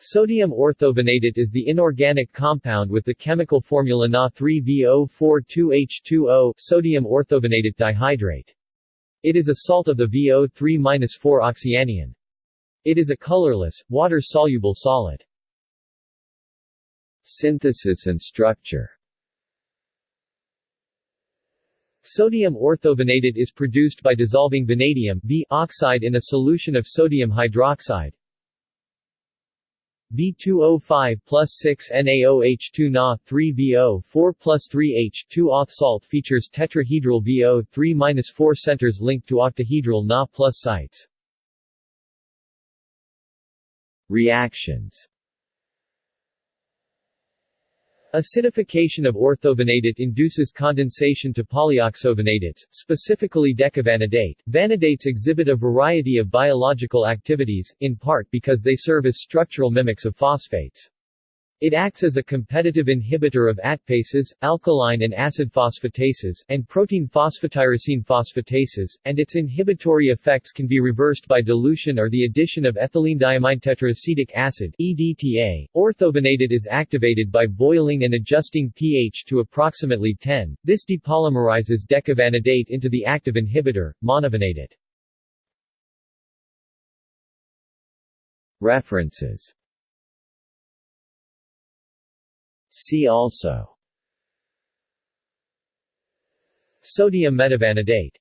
Sodium orthovanadate is the inorganic compound with the chemical formula Na3VO42H2O sodium orthovanadate dihydrate. It is a salt of the VO3-4-oxyanion. It is a colorless, water-soluble solid. Synthesis and structure Sodium orthovanadate is produced by dissolving vanadium oxide in a solution of sodium hydroxide, V2O5 plus 6 NaOH2 Na 3VO 4 plus 3H 2 auth salt features tetrahedral VO 3-4 centers linked to octahedral Na plus sites. Reactions Acidification of orthovanadate induces condensation to polyoxovanadates, specifically decavanadate. Vanadates exhibit a variety of biological activities, in part because they serve as structural mimics of phosphates. It acts as a competitive inhibitor of ATPases, alkaline and acid phosphatases, and protein phosphotyrosine phosphatases, and its inhibitory effects can be reversed by dilution or the addition of ethylene acid EDTA. Orthovanadate is activated by boiling and adjusting pH to approximately 10. This depolymerizes decavanadate into the active inhibitor, monovanadate. References See also. Sodium metavanadate